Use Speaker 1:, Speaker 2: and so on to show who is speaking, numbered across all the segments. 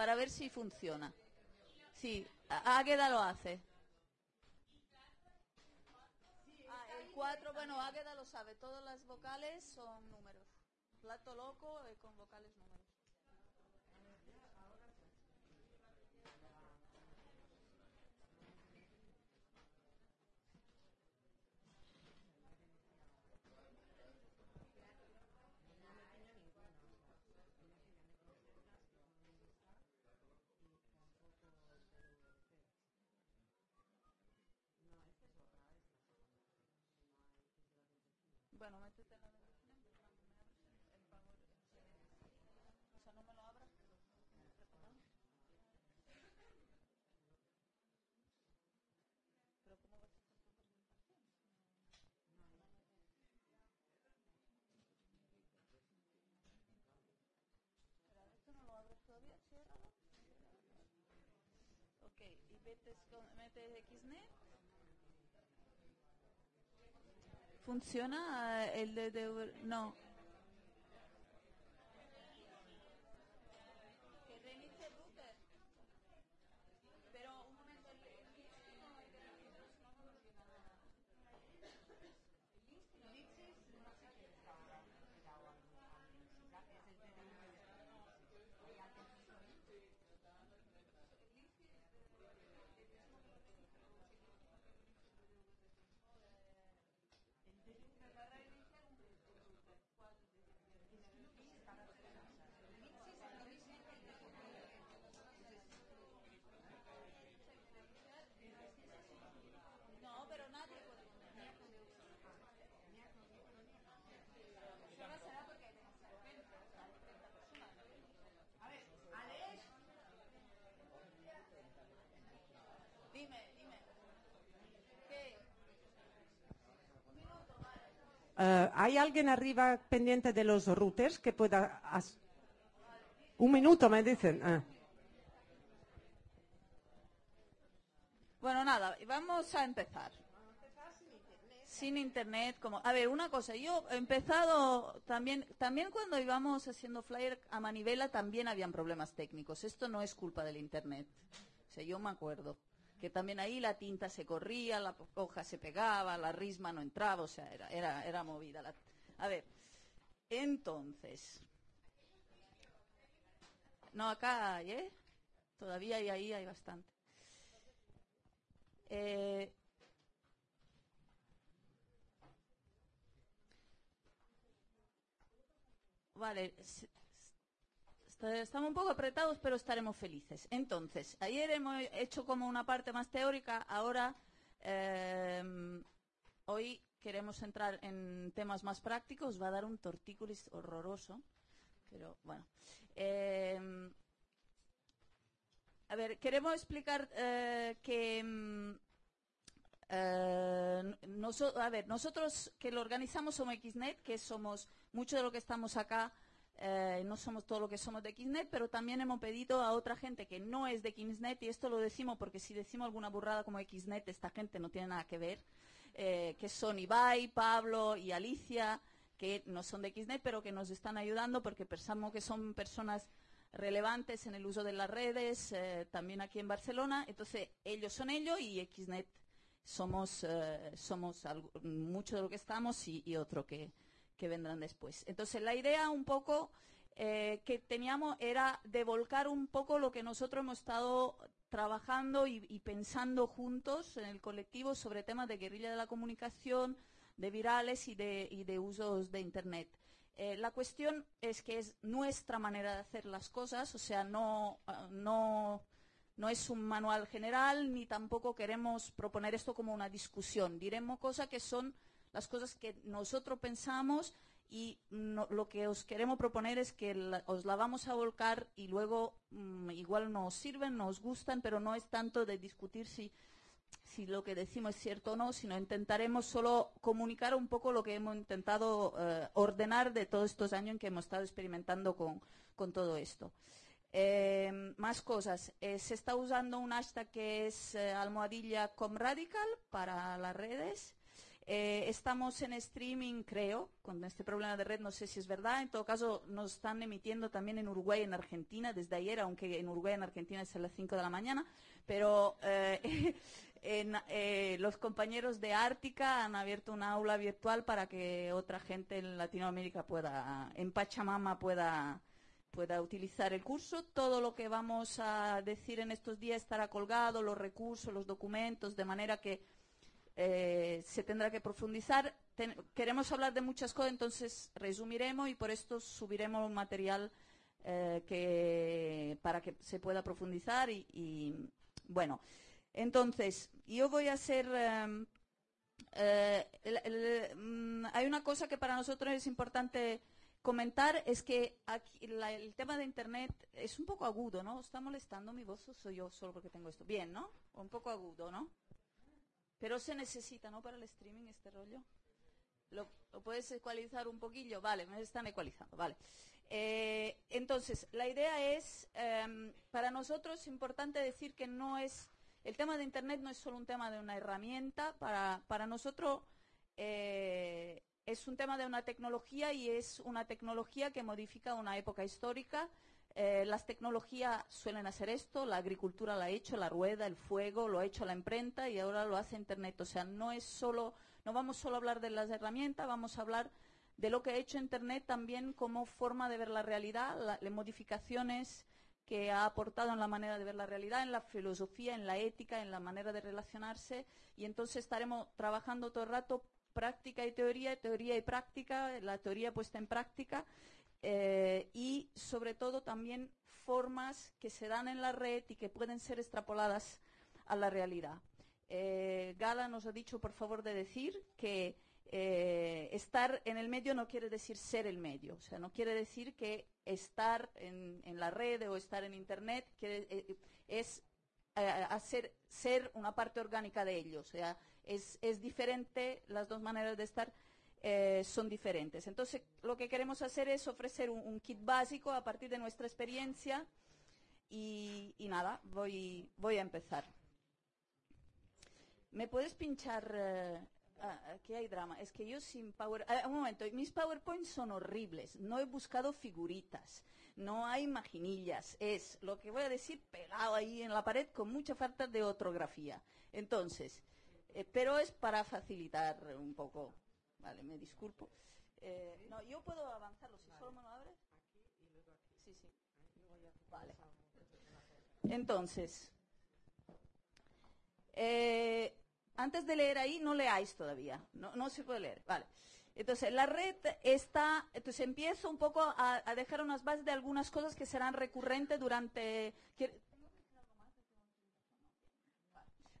Speaker 1: para ver si funciona. Sí, Águeda lo hace. Ah, el 4, bueno, Águeda lo sabe, todas las vocales son números. Plato loco eh, con vocales números. No me lo. Pero ¿cómo vas a no lo abres todavía. Ok, y metes XNet. ¿Funciona eh, el de, de- No. Que reinicie el router. Pero un momento, el el Lixis no hay que reiniciar, si no, no funciona nada. El Lixis no sé qué No, pero nadie puede poner. Solo será porque hay demasiada gente, o sea, hay 30 personas. A ver, Alex. Dime, dime. ¿Qué? Un minuto, vale.
Speaker 2: Eh, ¿Hay alguien arriba pendiente de los routers que pueda... Un minuto, me dicen. Ah.
Speaker 1: Bueno, nada, vamos a empezar. Sin internet, como a ver, una cosa, yo he empezado también también cuando íbamos haciendo flyer a manivela también habían problemas técnicos. Esto no es culpa del internet. O sea, yo me acuerdo que también ahí la tinta se corría, la hoja se pegaba, la risma no entraba, o sea, era era era movida A ver, entonces No, acá hay, ¿eh? Todavía hay ahí hay bastante. Eh, vale, estamos un poco apretados, pero estaremos felices. Entonces, ayer hemos hecho como una parte más teórica, ahora eh, hoy queremos entrar en temas más prácticos. Va a dar un tortícolis horroroso, pero bueno. Eh, a ver, queremos explicar eh, que mm, eh, a ver, nosotros que lo organizamos somos XNet, que somos mucho de lo que estamos acá, eh, no somos todo lo que somos de XNet, pero también hemos pedido a otra gente que no es de XNet, y esto lo decimos porque si decimos alguna burrada como XNet, esta gente no tiene nada que ver, eh, que son Ibai, Pablo y Alicia, que no son de XNet, pero que nos están ayudando porque pensamos que son personas relevantes en el uso de las redes, eh, también aquí en Barcelona. Entonces, ellos son ellos y XNet somos, eh, somos mucho de lo que estamos y, y otro que, que vendrán después. Entonces, la idea un poco eh, que teníamos era de volcar un poco lo que nosotros hemos estado trabajando y, pensando juntos en el colectivo sobre temas de guerrilla de la comunicación, de virales y de, y de usos de Internet. Eh, la cuestión es que es nuestra manera de hacer las cosas, o sea, no, ah, no, no es un manual general ni tampoco queremos proponer esto como una discusión. Diremos cosas que son las cosas que nosotros pensamos y lo que os queremos proponer es que os la vamos a volcar y luego mm, igual nos sirven, nos gustan, pero no es tanto de discutir si, si lo que decimos es cierto o no, sino intentaremos solo comunicar un poco lo que hemos intentado eh, ordenar de todos estos años en que hemos estado experimentando con, con todo esto. Eh, más cosas. Eh, se está usando un hashtag que es eh, almohadilla comradical para las redes. Eh, estamos en streaming, creo, con este problema de red, no sé si es verdad. En todo caso, nos están emitiendo también en Uruguay en Argentina desde ayer, aunque en Uruguay en Argentina es a las 5 de la mañana. Pero eh, eh, los compañeros de Ártica han abierto una aula virtual para que otra gente en Latinoamérica pueda, en Pachamama pueda pueda utilizar el curso. Todo lo que vamos a decir en estos días estará colgado, los recursos, los documentos, de manera que eh, se tendrá que profundizar. queremos hablar de muchas cosas, entonces resumiremos y por esto subiremos un material eh, que, para que se pueda profundizar. Y, bueno, entonces yo voy a hacer. Em, eh, mm, hay una cosa que para nosotros es importante comentar es que el tema de Internet es un poco agudo, ¿no? ¿Está molestando mi voz o soy yo solo porque tengo esto? Bien, ¿no? Un poco agudo, ¿no? Pero se necesita, ¿no? Para el streaming este rollo. ¿Lo, puedes ecualizar un poquillo? Vale, me están ecualizando, vale. Eh, entonces, la idea es, em, para nosotros es importante decir que no es, el tema de Internet no es solo un tema de una herramienta, para, para nosotros eh, es un tema de una tecnología y es una tecnología que modifica una época histórica. Eh, las tecnologías suelen hacer esto, la agricultura lo ha hecho, la rueda, el fuego, lo ha hecho la imprenta y ahora lo hace Internet. O sea, no es solo, no vamos solo a hablar de las herramientas, vamos a hablar de lo que ha hecho Internet también como forma de ver la realidad, las modificaciones que ha aportado en la manera de ver la realidad, en la filosofía, en la ética, en la manera de relacionarse. Y entonces estaremos trabajando todo el rato práctica y teoría, teoría y práctica, la teoría puesta en práctica eh, y sobre todo también formas que se dan en la red y que pueden ser extrapoladas a la realidad. Eh, Gala nos ha dicho, por favor, de decir que eh, estar en el medio no quiere decir ser el medio, o sea, no quiere decir que estar en, la red o estar en Internet es hacer ser una parte orgánica de ello, o sea, es, diferente, las dos maneras de estar eh, son diferentes. Entonces, lo que queremos hacer es ofrecer un, kit básico a partir de nuestra experiencia y, nada, voy, voy a empezar. ¿Me puedes pinchar? Eh, ah, aquí hay drama. Es que yo sin Power... Ah, un momento, mis PowerPoints son horribles. No he buscado figuritas. No hay maginillas. Es lo que voy a decir pegado ahí en la pared con mucha falta de ortografía. Entonces, eh, pero es para facilitar un poco. Vale, me disculpo. Eh, no, yo puedo avanzarlo si solo me lo abre. Sí, sí. Vale. Entonces, eh, antes de leer ahí, no leáis todavía. No, no se puede leer. Vale. Entonces, la red está, entonces empiezo un poco a, a, dejar unas bases de algunas cosas que serán recurrentes durante...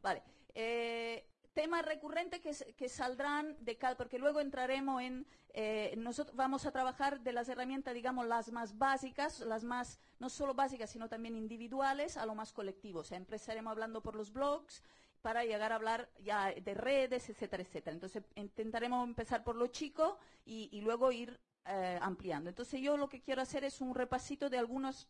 Speaker 1: Vale. Eh, temas recurrentes que, saldrán de cada, porque luego entraremos en, eh, nosotros vamos a trabajar de las herramientas, digamos, las más básicas, las más, no solo básicas, sino también individuales, a lo más colectivo. O sea, empezaremos hablando por los blogs para llegar a hablar ya de redes, etcétera, etcétera. Entonces, intentaremos empezar por lo chico y, luego ir eh, ampliando. Entonces, yo lo que quiero hacer es un repasito de algunos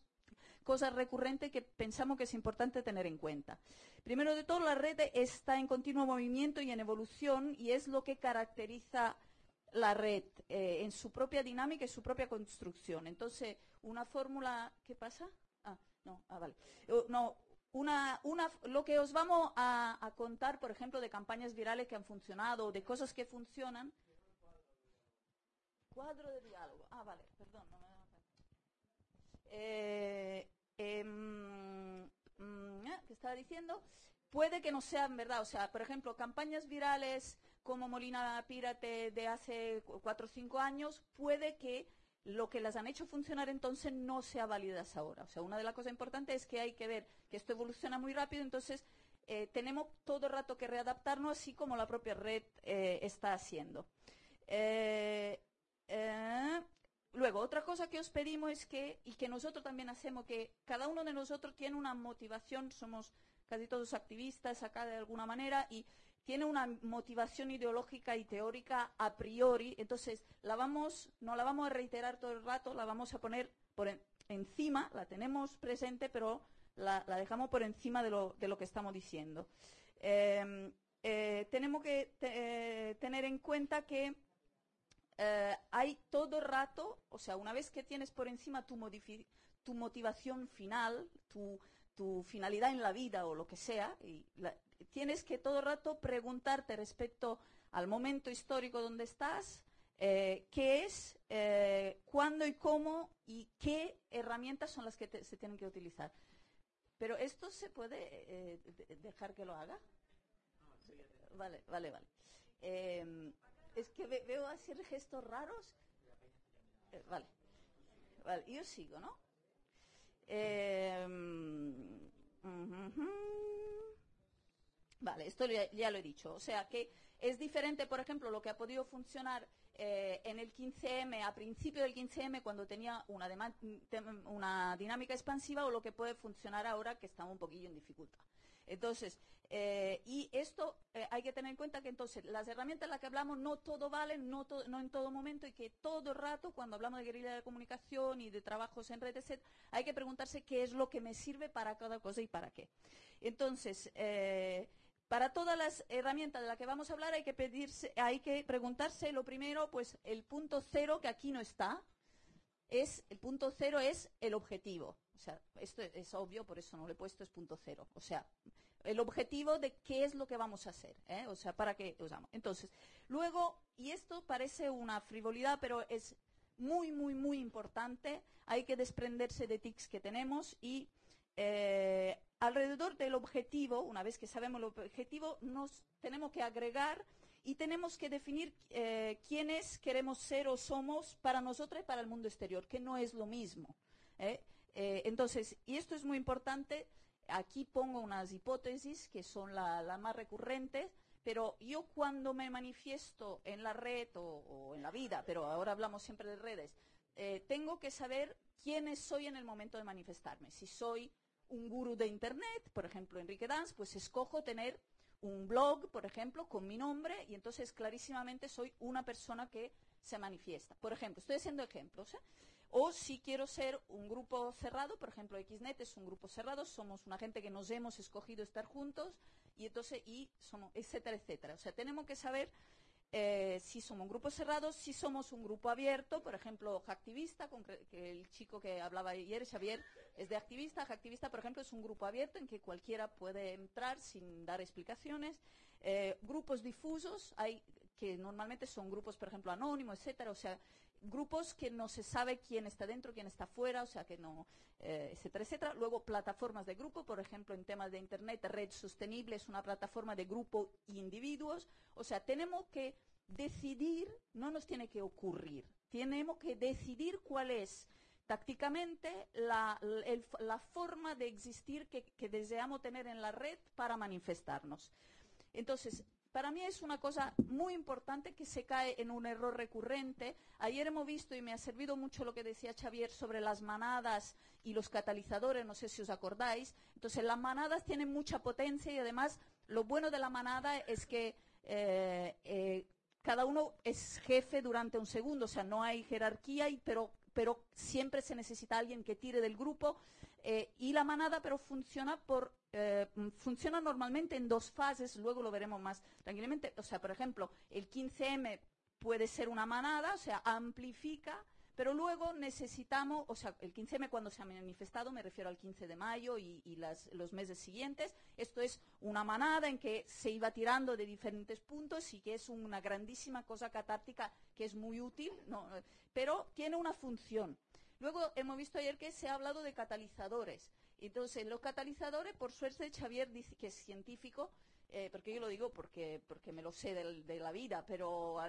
Speaker 1: cosas recurrentes que pensamos que es importante tener en cuenta. Primero de todo, la red está en continuo movimiento y en evolución y es lo que caracteriza la red eh, en su propia dinámica y su propia construcción. Entonces, una fórmula, ¿qué pasa? Ah, no, ah, vale. Uh, no, una, una, lo que os vamos a, contar, por ejemplo, de campañas virales que han funcionado, de cosas que funcionan. Cuadro de diálogo. Ah, vale, perdón. Eh, em, mm, ah, ¿Qué estaba diciendo? Puede que no sean verdad. O sea, por ejemplo, campañas virales como Molina Pírate de hace cuatro o cinco años, puede que lo que las han hecho funcionar entonces no sea válidas ahora. O sea, una de las cosas importantes es que hay que ver que esto evoluciona muy rápido, entonces eh, tenemos todo el rato que readaptarnos, así como la propia red eh, está haciendo. Luego, otra cosa que os pedimos es que, y que nosotros también hacemos, que cada uno de nosotros tiene una motivación, somos casi todos activistas acá de alguna manera, y tiene una motivación ideológica y teórica a priori, entonces la vamos, no la vamos a reiterar todo el rato, la vamos a poner por encima, la tenemos presente, pero la, dejamos por encima de lo, que estamos diciendo. Em, eh, tenemos que eh, tener en cuenta que eh, hay todo rato, o sea, una vez que tienes por encima tu, tu motivación final, tu, tu finalidad en la vida o lo que sea, y la- tienes que todo rato preguntarte respecto al momento histórico donde estás, eh, qué es, eh, cuándo y cómo y qué herramientas son las que te- se tienen que utilizar. Pero esto se puede de- dejar que lo haga. Vale, vale, vale. Es que ve- veo hacer gestos raros. Eh, vale. Vale, yo sigo, ¿no? Ujujú. Vale, esto ya, lo he dicho. O sea que es diferente, por ejemplo, lo que ha podido funcionar eh, en el 15M, a principio del 15M, cuando tenía una, una dinámica expansiva, o lo que puede funcionar ahora, que está un poquillo en dificultad. Entonces, eh, y esto eh, hay que tener en cuenta que entonces las herramientas en las que hablamos no todo vale, no, en todo momento y que todo rato cuando hablamos de guerrilla de comunicación y de trabajos en redes, etc., hay que preguntarse qué es lo que me sirve para cada cosa y para qué. Entonces, eh, para todas las herramientas de las que vamos a hablar hay que pedirse, hay que preguntarse lo primero, pues el punto cero que aquí no está, es el punto cero es el objetivo. O sea, esto es, es obvio, por eso no lo he puesto, es punto cero. O sea, el objetivo de qué es lo que vamos a hacer, ¿eh? o sea, para qué usamos. Entonces, luego, y esto parece una frivolidad, pero es muy, muy, muy importante, hay que desprenderse de tics que tenemos y eh, alrededor del objetivo, una vez que sabemos el objetivo, nos tenemos que agregar y tenemos que definir eh, quiénes queremos ser o somos para nosotros y para el mundo exterior, que no es lo mismo. entonces, y esto es muy importante, aquí pongo unas hipótesis que son las la más recurrentes, pero yo cuando me manifiesto en la red o, en la vida, pero ahora hablamos siempre de redes, eh, tengo que saber quiénes soy en el momento de manifestarme. Si soy un gurú de Internet, por ejemplo, Enrique Danz, pues escojo tener un blog, por ejemplo, con mi nombre y entonces clarísimamente soy una persona que se manifiesta. Por ejemplo, estoy haciendo ejemplos. ¿eh? O si quiero ser un grupo cerrado, por ejemplo, Xnet es un grupo cerrado, somos una gente que nos hemos escogido estar juntos y entonces, y somos, etcétera, etcétera. O sea, tenemos que saber eh, si somos un grupo cerrado, si somos un grupo abierto, por ejemplo, Hacktivista, concre- que el chico que hablaba ayer, Xavier, es de activista. Hacktivista, por ejemplo, es un grupo abierto en que cualquiera puede entrar sin dar explicaciones. Eh, grupos difusos, hay que normalmente son grupos, por ejemplo, anónimos, etcétera, o sea, grupos que no se sabe quién está dentro, quién está fuera, o sea, que no, eh, etcétera, etcétera. Luego, plataformas de grupo, por ejemplo, en temas de Internet, Red Sostenible es una plataforma de grupo e individuos. O sea, tenemos que decidir, no nos tiene que ocurrir, tenemos que decidir cuál es tácticamente la, la forma de existir que, que deseamos tener en la red para manifestarnos. Entonces, para mí es una cosa muy importante que se cae en un error recurrente. Ayer hemos visto, y me ha servido mucho lo que decía Xavier sobre las manadas y los catalizadores, no sé si os acordáis. Entonces, las manadas tienen mucha potencia y además lo bueno de la manada es que eh, eh, cada uno es jefe durante un segundo, o sea, no hay jerarquía, y, pero, pero siempre se necesita alguien que tire del grupo. Eh, y la manada, pero funciona por eh, mm, funciona normalmente en dos fases, luego lo veremos más tranquilamente. O sea, por ejemplo, el 15M puede ser una manada, o sea, amplifica, pero luego necesitamos, o sea, el 15M cuando se ha manifestado, me refiero al 15 de mayo y, las- los meses siguientes, esto es una manada en que se iba tirando de diferentes puntos y que es una grandísima cosa catártica que es muy útil, ¿no? Pero tiene una función. Luego hemos visto ayer que se ha hablado de catalizadores. Entonces, los catalizadores, por suerte, Xavier dice que es científico, eh, porque yo lo digo porque, porque me lo sé del- de, la vida, pero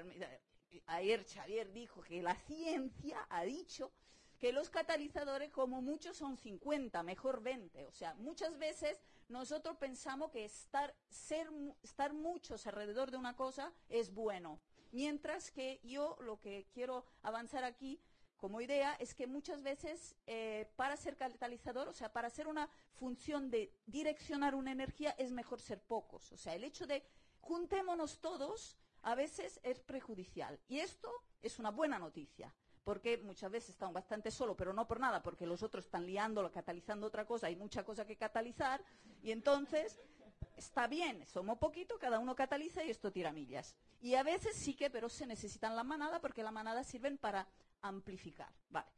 Speaker 1: ayer Xavier dijo que la ciencia ha dicho que los catalizadores como mucho son 50, mejor 20. O sea, muchas veces nosotros pensamos que estar, ser, estar muchos alrededor de una cosa es bueno. Mientras que yo lo que quiero avanzar aquí como idea es que muchas veces eh, para ser catalizador, o sea, para hacer una función de direccionar una energía, es mejor ser pocos. O sea, el hecho de juntémonos todos a veces es prejudicial. Y esto es una buena noticia, porque muchas veces estamos bastante solos, pero no por nada, porque los otros están liando, catalizando otra cosa, hay mucha cosa que catalizar, y entonces está bien, somos poquito, cada uno cataliza y esto tira millas. Y a veces sí que, pero se necesitan la manada porque la manada sirven para amplificar. Vale.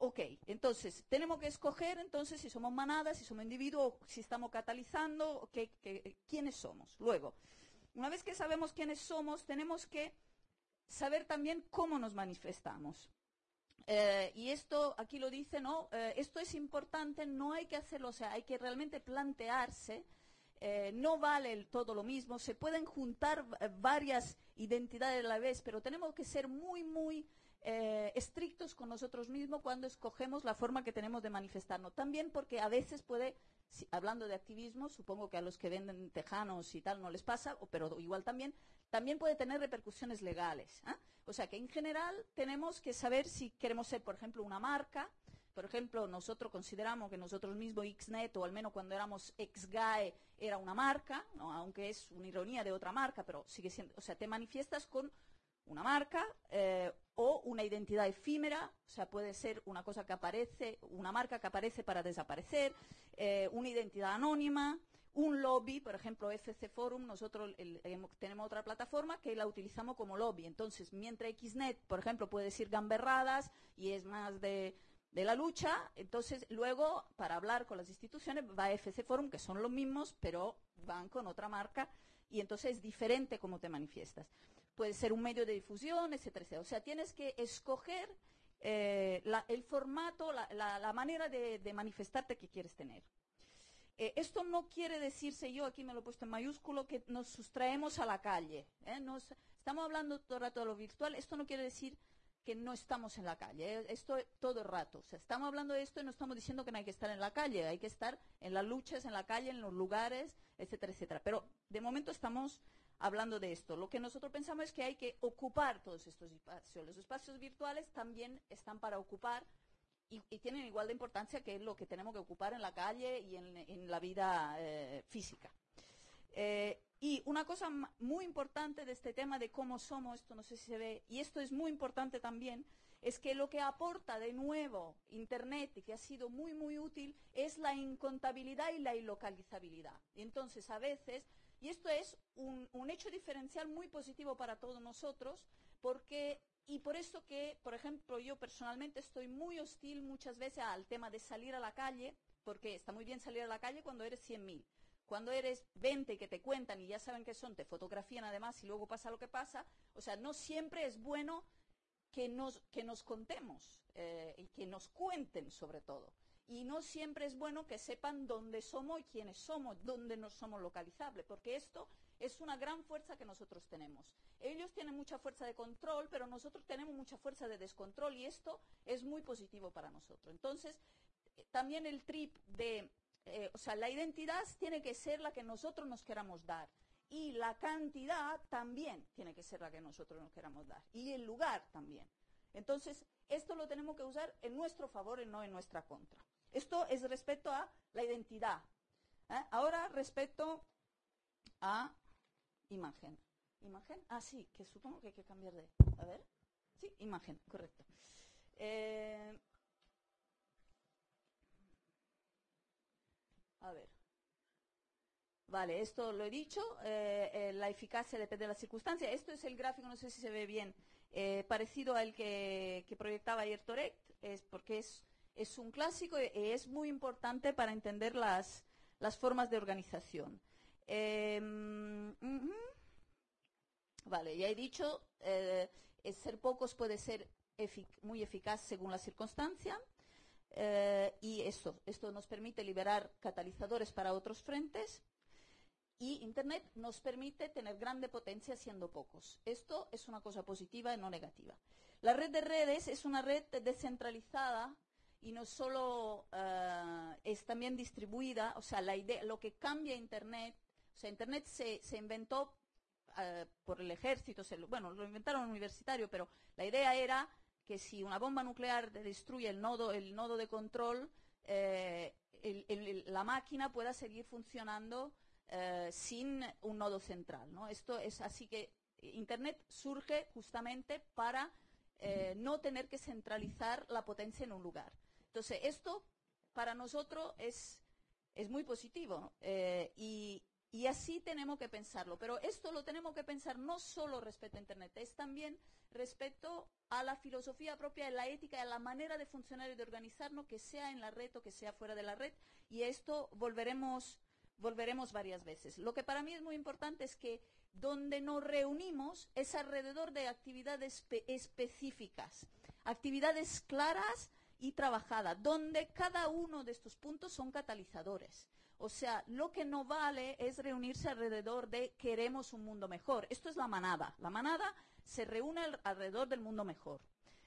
Speaker 1: Ok, entonces tenemos que escoger entonces si somos manadas, si somos individuos, si estamos catalizando, quiénes somos. Luego, una vez que sabemos quiénes somos, tenemos que saber también cómo nos manifestamos. Eh, y esto, aquí lo dice, ¿no? Eh, esto es importante, no hay que hacerlo, o sea, hay que realmente plantearse, eh, no vale todo lo mismo, se pueden juntar varias identidades a la vez, pero tenemos que ser muy, muy eh, estrictos con nosotros mismos cuando escogemos la forma que tenemos de manifestarnos. También porque a veces puede, hablando de activismo, supongo que a los que venden tejanos y tal no les pasa, pero igual también, también puede tener repercusiones legales. ¿ah? O sea que en general tenemos que saber si queremos ser, por ejemplo, una marca. Por ejemplo, nosotros consideramos que nosotros mismos Xnet, o al menos cuando éramos XGAE, era una marca, aunque es una ironía de otra marca, pero sigue siendo, o sea, te manifiestas con una marca eh, o una identidad efímera, o sea, puede ser una cosa que aparece, una marca que aparece para desaparecer, eh, una identidad anónima, un lobby, por ejemplo, FC Forum, nosotros tenemos otra plataforma que la utilizamos como lobby. Entonces, mientras XNet, por ejemplo, puede decir gamberradas y es más de, de la lucha, entonces luego, para hablar con las instituciones, va FC Forum, que son los mismos, pero van con otra marca y entonces es diferente cómo te manifiestas puede ser un medio de difusión, etcétera, O sea, tienes que escoger eh, el formato, la, manera de, manifestarte que quieres tener. Eh, esto no quiere decirse, yo aquí me lo he puesto en mayúsculo, que nos sustraemos a la calle. ¿eh? estamos hablando todo el rato de lo virtual, esto no quiere decir que no estamos en la calle, esto todo el rato. O sea, estamos hablando de esto y no estamos diciendo que no hay que estar en la calle, hay que estar en las luchas, en la calle, en los lugares, etcétera, etcétera. Pero de momento estamos hablando de esto. Lo que nosotros pensamos es que hay que ocupar todos estos espacios. Los espacios virtuales también están para ocupar y, tienen igual de importancia que lo que tenemos que ocupar en la calle y en, la vida eh, física. Eh, y una cosa muy importante de este tema de cómo somos, esto no sé si se ve, y esto es muy importante también, es que lo que aporta de nuevo Internet y que ha sido muy, muy útil es la incontabilidad y la ilocalizabilidad. entonces, a veces y esto es un, hecho diferencial muy positivo para todos nosotros, porque, y por eso que, por ejemplo, yo personalmente estoy muy hostil muchas veces al tema de salir a la calle, porque está muy bien salir a la calle cuando eres 100.000. Cuando eres 20 que te cuentan y ya saben qué son, te fotografían además y luego pasa lo que pasa, o sea, no siempre es bueno que nos, que nos contemos eh, y que nos cuenten sobre todo y no siempre es bueno que sepan dónde somos y quiénes somos, dónde nos somos localizables, porque esto es una gran fuerza que nosotros tenemos. Ellos tienen mucha fuerza de control, pero nosotros tenemos mucha fuerza de descontrol y esto es muy positivo para nosotros. Entonces, eh, también el trip de, eh, o sea, la identidad tiene que ser la que nosotros nos queramos dar y la cantidad también tiene que ser la que nosotros nos queramos dar y el lugar también. Entonces, esto lo tenemos que usar en nuestro favor y no en nuestra contra. Esto es respecto a la identidad. ¿eh? Ahora respecto a imagen. ¿Imagen? Ah, sí, que supongo que hay que cambiar de... A ver. Sí, imagen, correcto. Eh, a ver. Vale, esto lo he dicho. Eh, la eficacia depende de la circunstancia. Esto es el gráfico, no sé si se ve bien, parecido al que, que proyectaba ayer Torect, es porque es es un clásico y es muy importante para entender las, formas de organización. Em, vale, ya he dicho, eh, ser pocos puede ser muy eficaz según la circunstancia. Eh, y esto, esto nos permite liberar catalizadores para otros frentes y Internet nos permite tener grande potencia siendo pocos. Esto es una cosa positiva y no negativa. La red de redes es una red descentralizada y no solo eh, es también distribuida, o sea, la idea, lo que cambia Internet, o sea, Internet se, inventó eh, por el ejército, bueno, lo inventaron los universitarios, pero la idea era que si una bomba nuclear destruye el nodo, el nodo de control, eh, la máquina pueda seguir funcionando sin un nodo central. ¿no? Esto es así que Internet surge justamente para no tener que centralizar la potencia en un lugar. Entonces, esto para nosotros es, muy positivo. Eh, y, así tenemos que pensarlo. Pero esto lo tenemos que pensar no solo respecto a Internet, es también respecto a la filosofía propia de la ética, a la manera de funcionar y de organizarnos, que sea en la red o que sea fuera de la red. Y a esto volveremos, volveremos varias veces. Lo que para mí es muy importante es que donde nos reunimos es alrededor de actividades específicas, actividades claras y trabajadas, donde cada uno de estos puntos son catalizadores. O sea, lo que no vale es reunirse alrededor de queremos un mundo mejor. Esto es la manada. La manada se reúne alrededor del mundo mejor.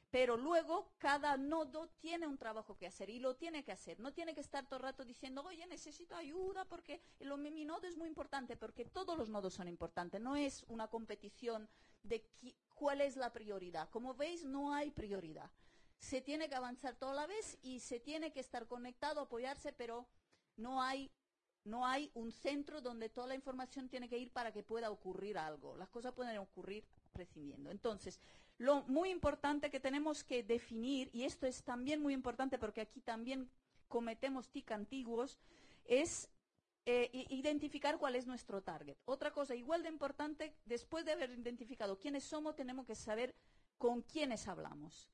Speaker 1: Pero luego cada nodo tiene un trabajo que hacer y lo tiene que hacer. No tiene que estar todo el rato diciendo, oye, necesito ayuda porque mi nodo es muy importante, porque todos los nodos son importantes. No es una competición de cuál es la prioridad. Como veis, no hay prioridad. Se tiene que avanzar toda la vez y se tiene que estar conectado, apoyarse, pero no hay no hay un centro donde toda la información tiene que ir para que pueda ocurrir algo. Las cosas pueden ocurrir prescindiendo. Entonces, lo muy importante que tenemos que definir, y esto es también muy importante porque aquí también cometemos TIC antiguos, es eh, identificar cuál es nuestro target. Otra cosa igual de importante, después de haber identificado quiénes somos, tenemos que saber con quiénes hablamos.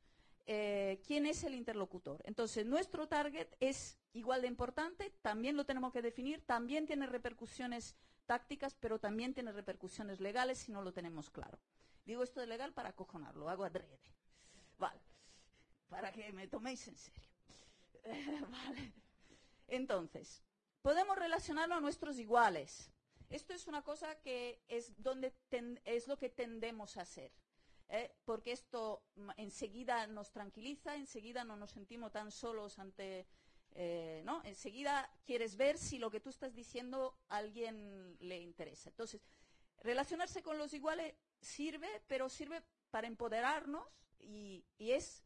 Speaker 1: Eh, quién es el interlocutor. Entonces, nuestro target es igual de importante, también lo tenemos que definir, también tiene repercusiones tácticas, pero también tiene repercusiones legales si no lo tenemos claro. Digo esto de legal para acojonarlo, hago adrede. Vale, para que me toméis en serio. vale. Entonces, podemos relacionarnos a nuestros iguales. Esto es una cosa que es, donde es lo que tendemos a hacer. ¿Eh? porque esto enseguida nos tranquiliza, enseguida no nos sentimos tan solos ante, eh, ¿no? Enseguida quieres ver si lo que tú estás diciendo a alguien le interesa. Entonces, relacionarse con los iguales sirve, pero sirve para empoderarnos y, es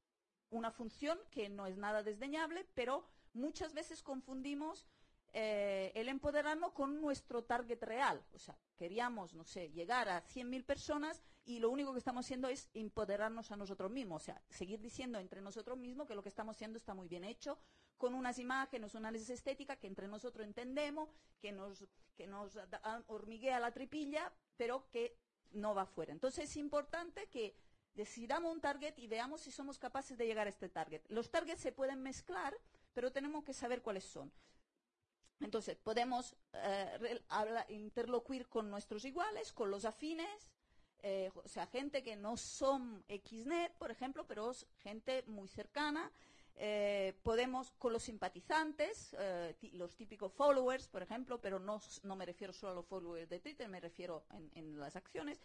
Speaker 1: una función que no es nada desdeñable, pero muchas veces confundimos eh, el empoderarnos con nuestro target real. O sea, queríamos, no sé, llegar a 100.000 personas y lo único que estamos haciendo es empoderarnos a nosotros mismos. O sea, seguir diciendo entre nosotros mismos que lo que estamos haciendo está muy bien hecho, con unas imágenes, una análisis estética que entre nosotros entendemos, que nos, que nos hormiguea la tripilla, pero que no va fuera. Entonces es importante que decidamos un target y veamos si somos capaces de llegar a este target. Los targets se pueden mezclar, pero tenemos que saber cuáles son. Entonces, podemos eh, interlocuir con nuestros iguales, con los afines, eh, o sea, gente que no son XNet, por ejemplo, pero es gente muy cercana. Eh, podemos con los simpatizantes, los típicos followers, por ejemplo, pero no, me refiero solo a los followers de Twitter, me refiero en, las acciones.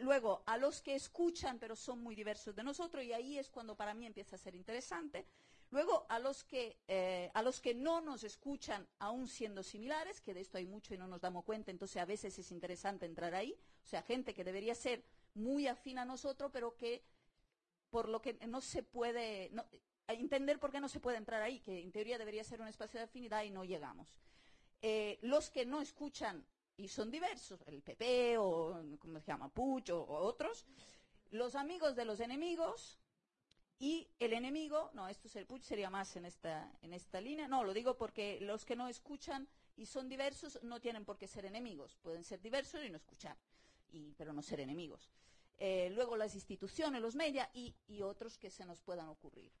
Speaker 1: luego, a los que escuchan, pero son muy diversos de nosotros, y ahí es cuando para mí empieza a ser interesante. Luego, a los, que, eh, a los que no nos escuchan, aún siendo similares, que de esto hay mucho y no nos damos cuenta, entonces a veces es interesante entrar ahí, o sea, gente que debería ser muy afín a nosotros, pero que por lo que no se puede, entender por qué no se puede entrar ahí, que en teoría debería ser un espacio de afinidad y no llegamos. Eh, los que no escuchan y son diversos, el PP o, ¿cómo se llama?, Puch o otros, los amigos de los enemigos, y el enemigo, no, esto es el sería más en esta, en esta línea. No, lo digo porque los que no escuchan y son diversos no tienen por qué ser enemigos. Pueden ser diversos y no escuchar, y, pero no ser enemigos. Eh, luego las instituciones, los medios y otros que se nos puedan ocurrir.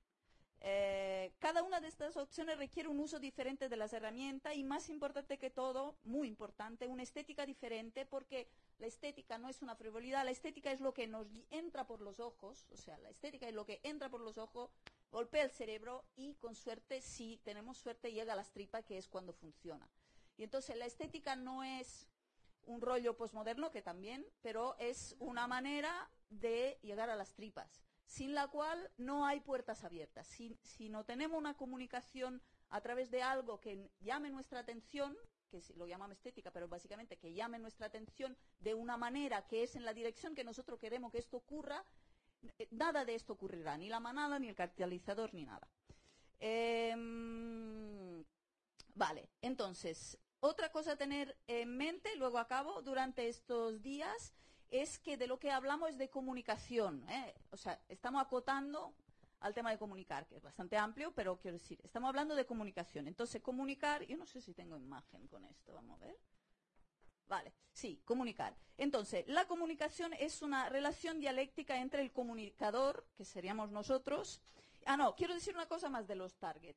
Speaker 1: Eh, cada una de estas opciones requiere un uso diferente de las herramientas y más importante que todo, muy importante, una estética diferente porque la estética no es una frivolidad, la estética es lo que nos entra por los ojos, o sea, la estética es lo que entra por los ojos, golpea el cerebro y con suerte, si tenemos suerte, llega a las tripas, que es cuando funciona. Y entonces la estética no es un rollo posmoderno, que también, pero es una manera de llegar a las tripas sin la cual no hay puertas abiertas. Si, no tenemos una comunicación a través de algo que llame nuestra atención, que lo llamamos estética, pero básicamente que llame nuestra atención de una manera que es en la dirección que nosotros queremos que esto ocurra, eh, nada de esto ocurrirá, ni la manada, ni el catalizador, ni nada. Em, vale, entonces, otra cosa a tener en mente, luego acabo, durante estos días, es que de lo que hablamos es de comunicación. ¿eh? O sea, estamos acotando al tema de comunicar, que es bastante amplio, pero quiero decir, estamos hablando de comunicación. Entonces, comunicar, yo no sé si tengo imagen con esto, vamos a ver. Vale, sí, comunicar. Entonces, la comunicación es una relación dialéctica entre el comunicador, que seríamos nosotros. Ah, no, quiero decir una cosa más de los target.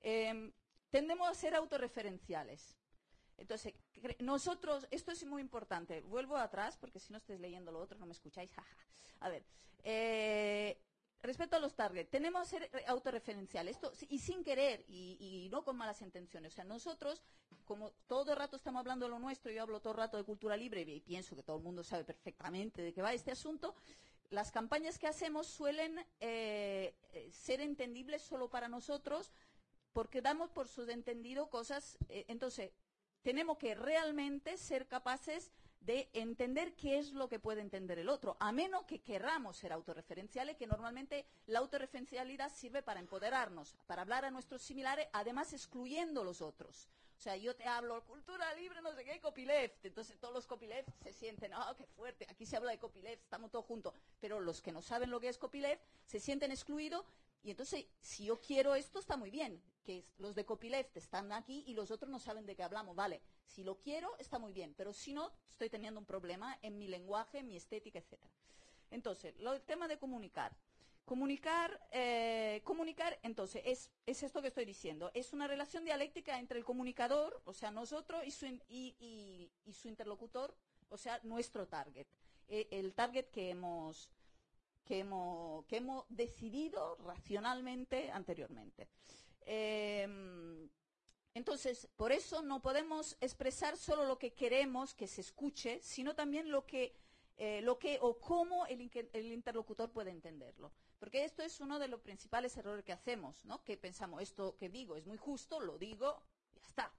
Speaker 1: Em, tendemos a ser autorreferenciales. Entonces, nosotros, esto es muy importante. Vuelvo atrás, porque si no estáis leyendo lo otro no me escucháis. A ver, eh, Respecto a los targets, tenemos ser autorreferenciales, esto, y sin querer, y, no con malas intenciones. O sea, nosotros, como todo el rato estamos hablando de lo nuestro, yo hablo todo el rato de cultura libre y pienso que todo el mundo sabe perfectamente de qué va este asunto, las campañas que hacemos suelen eh, eh, ser entendibles solo para nosotros porque damos por subentendido cosas. Eh, entonces, tenemos que realmente ser capaces de entender qué es lo que puede entender el otro, a menos que querramos ser autorreferenciales, que normalmente la autorreferencialidad sirve para empoderarnos, para hablar a nuestros similares, además excluyendo los otros. O sea, yo te hablo cultura libre, no sé qué, copyleft. Entonces todos los copyleft se sienten, ah, qué fuerte, aquí se habla de copyleft, estamos todos juntos. Pero los que no saben lo que es copyleft se sienten excluidos y entonces, si yo quiero esto, está muy bien, que los de copyleft están aquí y los otros no saben de qué hablamos. Vale, si lo quiero, está muy bien, pero si no, estoy teniendo un problema en mi lenguaje, en mi estética, etc. Entonces, el tema de comunicar. Comunicar, eh, comunicar, entonces, es, esto que estoy diciendo. Es una relación dialéctica entre el comunicador, o sea, nosotros, y su, interlocutor, o sea, nuestro target. Eh, el target que hemos, que hemos, que hemos decidido racionalmente anteriormente. Em, entonces, por eso no podemos expresar solo lo que queremos que se escuche, sino también lo que, eh, lo que o cómo el, el, interlocutor puede entenderlo. Porque esto es uno de los principales errores que hacemos, ¿no? Que pensamos, esto que digo es muy justo, lo digo, ya está.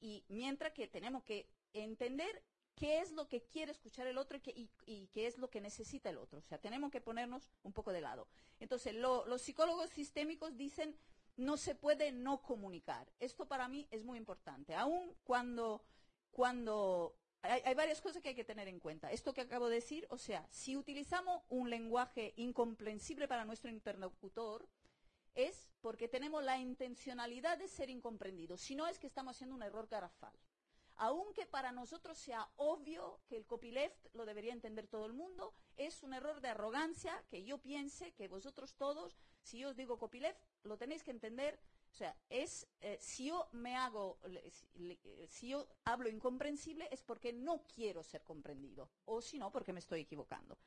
Speaker 1: Y mientras que tenemos que entender qué es lo que quiere escuchar el otro y qué, es lo que necesita el otro. O sea, tenemos que ponernos un poco de lado. Entonces, los psicólogos sistémicos dicen no se puede no comunicar. Esto para mí es muy importante. Aún cuando, cuando hay, hay, varias cosas que hay que tener en cuenta. Esto que acabo de decir, o sea, si utilizamos un lenguaje incomprensible para nuestro interlocutor, es porque tenemos la intencionalidad de ser incomprendidos. Si no, es que estamos haciendo un error garrafal aunque para nosotros sea obvio que el copyleft lo debería entender todo el mundo, es un error de arrogancia que yo piense que vosotros todos, si yo os digo copyleft, lo tenéis que entender. O sea, es eh, si yo me hago, si yo hablo incomprensible es porque no quiero ser comprendido, o si no, porque me estoy equivocando.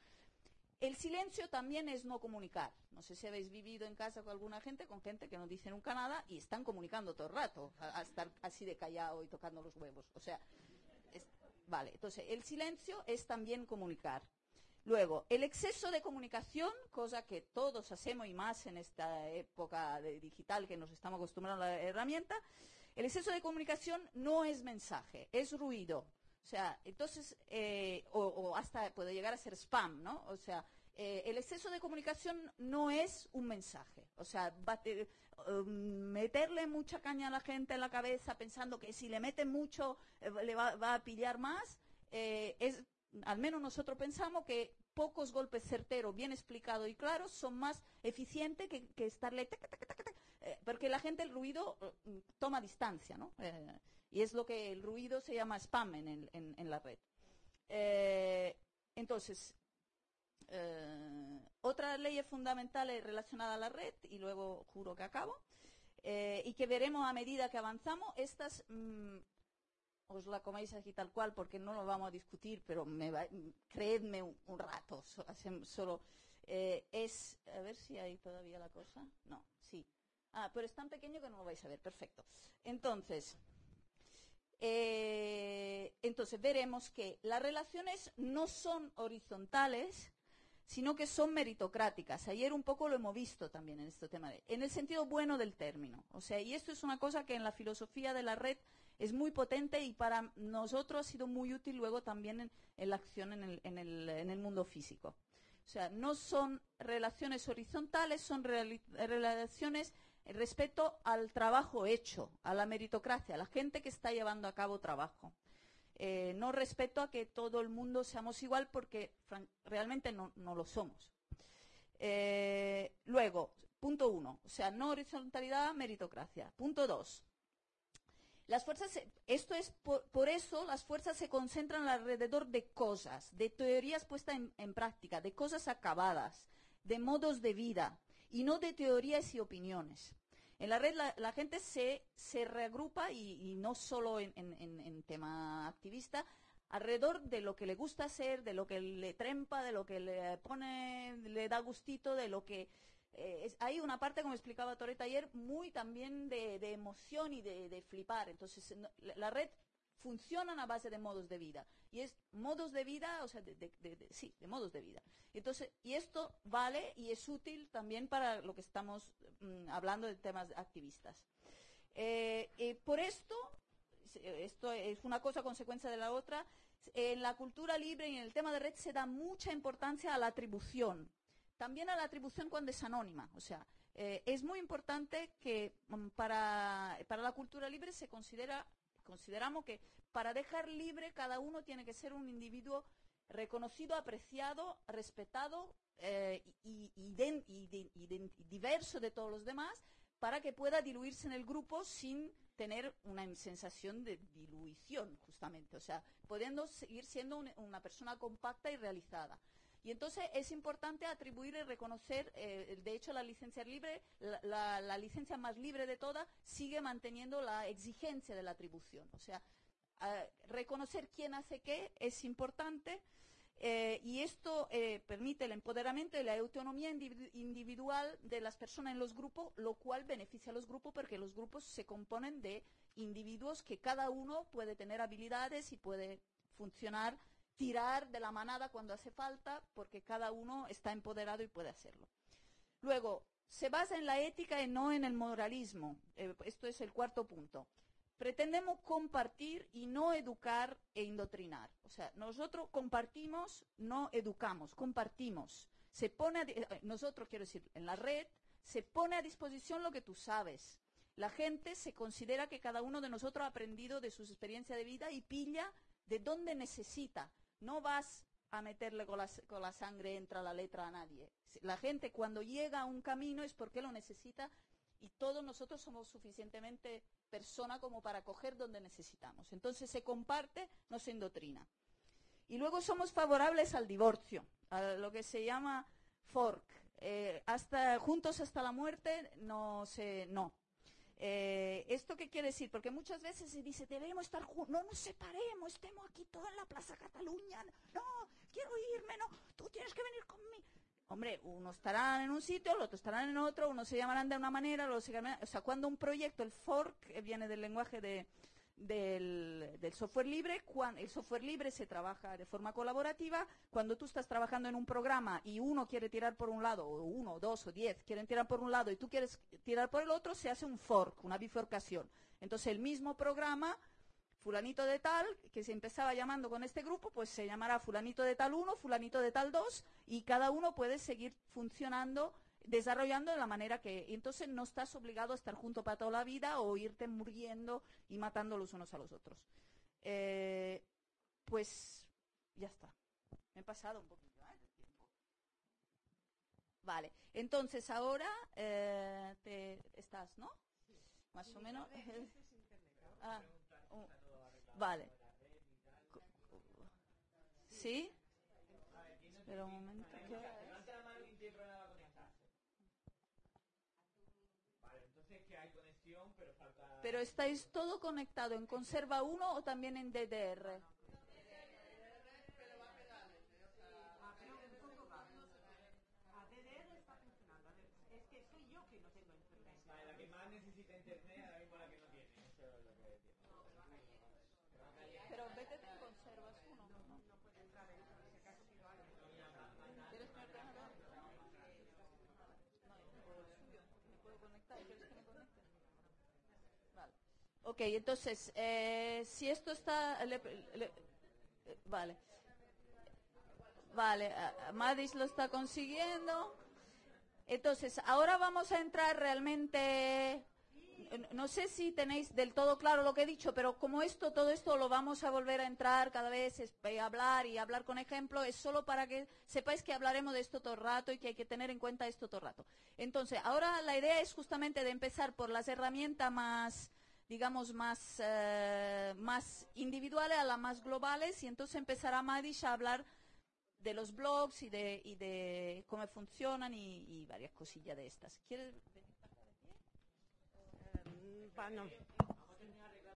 Speaker 1: El silencio también es no comunicar. No sé si habéis vivido en casa con alguna gente, con gente que no dice nunca nada y están comunicando todo el rato, a, estar así de callado y tocando los huevos. O sea, vale, entonces el silencio es también comunicar. Luego, el exceso de comunicación, cosa que todos hacemos y más en esta época de digital que nos estamos acostumbrando a la herramienta, el exceso de comunicación no es mensaje, es ruido. O sea, entonces, eh, o, hasta puede llegar a ser spam, ¿no? O sea, eh, el exceso de comunicación no es un mensaje. O sea, um, meterle mucha caña a la gente en la cabeza pensando que si le meten mucho eh, le va, a pillar más, es, al menos nosotros pensamos que pocos golpes certeros, bien explicados y claros, son más eficientes que, estarle... porque la gente el ruido toma distancia, ¿no? Y es lo que el ruido se llama spam en, la red. Eh, entonces, eh, otra ley fundamental relacionada a la red, y luego juro que acabo, eh, y que veremos a medida que avanzamos, estas mm, os la coméis aquí tal cual porque no lo vamos a discutir, pero me creedme un, rato, solo es, a ver si hay todavía la cosa, no, sí. Ah, pero es tan pequeño que no lo vais a ver, perfecto. Entonces, eh, entonces veremos que las relaciones no son horizontales, sino que son meritocráticas. Ayer un poco lo hemos visto también en este tema, en el sentido bueno del término. O sea, y esto es una cosa que en la filosofía de la red es muy potente y para nosotros ha sido muy útil luego también en, la acción en el, en el, mundo físico. O sea, no son relaciones horizontales, son relaciones respecto al trabajo hecho, a la meritocracia, a la gente que está llevando a cabo trabajo. Eh, no respeto a que todo el mundo seamos igual porque realmente no, lo somos. Eh, luego, Punto uno, o sea, no horizontalidad, meritocracia. Punto dos, las fuerzas, esto es por, eso las fuerzas se concentran alrededor de cosas, de teorías puestas en, práctica, de cosas acabadas, de modos de vida y no de teorías y opiniones. En la red la, gente se, se reagrupa y, no solo en, en, tema activista, alrededor de lo que le gusta hacer, de lo que le trempa, de lo que le pone, le da gustito, de lo que eh, es, hay una parte, como explicaba Toreta ayer, muy también de, de emoción y de, de flipar. Entonces, la, red funciona a base de modos de vida. Y es modos de vida, o sea, de, de, sí, de modos de vida. Entonces, y esto vale y es útil también para lo que estamos mm, hablando de temas activistas. Eh, por esto, esto es una cosa consecuencia de la otra, en la cultura libre y en el tema de red se da mucha importancia a la atribución también a la atribución cuando es anónima. O sea, eh, es muy importante que um, para, para, la cultura libre se considera, consideramos que para dejar libre cada uno tiene que ser un individuo reconocido, apreciado, respetado eh, y, diverso de todos los demás para que pueda diluirse en el grupo sin tener una sensación de diluición, justamente. O sea, pudiendo seguir siendo un, una persona compacta y realizada. Y entonces es importante atribuir y reconocer, eh, de hecho la licencia libre, la, licencia más libre de todas, sigue manteniendo la exigencia de la atribución. O sea, reconocer quién hace qué es importante eh, y esto eh, permite el empoderamiento y la autonomía individual de las personas en los grupos, lo cual beneficia a los grupos porque los grupos se componen de individuos que cada uno puede tener habilidades y puede funcionar tirar de la manada cuando hace falta, porque cada uno está empoderado y puede hacerlo. Luego, se basa en la ética y no en el moralismo. Eh, esto es el cuarto punto. Pretendemos compartir y no educar e indoctrinar. O sea, nosotros compartimos, no educamos, compartimos. Se pone a, eh, nosotros, quiero decir, en la red, se pone a disposición lo que tú sabes. La gente se considera que cada uno de nosotros ha aprendido de sus experiencias de vida y pilla de dónde necesita. No vas a meterle con la, sangre, entra la letra a nadie. La gente cuando llega a un camino es porque lo necesita y todos nosotros somos suficientemente persona como para coger donde necesitamos. Entonces se comparte, no se indoctrina. Y luego somos favorables al divorcio, a lo que se llama fork. Eh, hasta, juntos hasta la muerte, no se, no. Eh, ¿Esto qué quiere decir? Porque muchas veces se dice, debemos estar juntos, no nos separemos, estemos aquí todos en la Plaza Cataluña, no, quiero irme, no, tú tienes que venir conmigo. Hombre, unos estarán en un sitio, los otros estarán en otro, unos se llamarán de una manera, los se o sea, cuando un proyecto, el fork, eh, viene del lenguaje de, del, software libre. Cuando el software libre se trabaja de forma colaborativa. Cuando tú estás trabajando en un programa y uno quiere tirar por un lado, o uno, dos o diez quieren tirar por un lado y tú quieres tirar por el otro, se hace un fork, una bifurcación. Entonces el mismo programa, fulanito de tal, que se empezaba llamando con este grupo, pues se llamará fulanito de tal uno, fulanito de tal dos, y cada uno puede seguir funcionando desarrollando de la manera que entonces no estás obligado a estar junto para toda la vida o irte muriendo y matando los unos a los otros. Eh, pues ya está. Me he pasado un poquito ¿eh? tiempo. Vale, entonces ahora eh, te estás, ¿no?
Speaker 2: Sí.
Speaker 1: Más sí, o menos. Ah, uh, vale. ¿Sí? Espera un momento. ¿qué? Pero estáis todo conectado en Conserva 1 o también en DDR. Pero vete en Conservas 1. No, no puede entrar ahí, por si acaso pido algo. ¿Quieres mi ordenador? No, por el suyo. ¿Me puedo conectar? ¿Quieres que me conecte? Vale. Ok, entonces, eh, si esto está... Le, le, vale. Vale, Madis lo está consiguiendo. Entonces, ahora vamos a entrar realmente no sé si tenéis del todo claro lo que he dicho, pero como esto, todo esto lo vamos a volver a entrar cada vez, eh, hablar y hablar con ejemplo, es solo para que sepáis que hablaremos de esto todo el rato y que hay que tener en cuenta esto todo el rato. Entonces, ahora la idea es justamente de empezar por las herramientas más, digamos, más, eh, más individuales a las más globales y entonces empezará Madish a hablar de los blogs y de, y de cómo funcionan y, varias cosillas de estas. ¿Quieres venir?
Speaker 2: Mm, pa- no.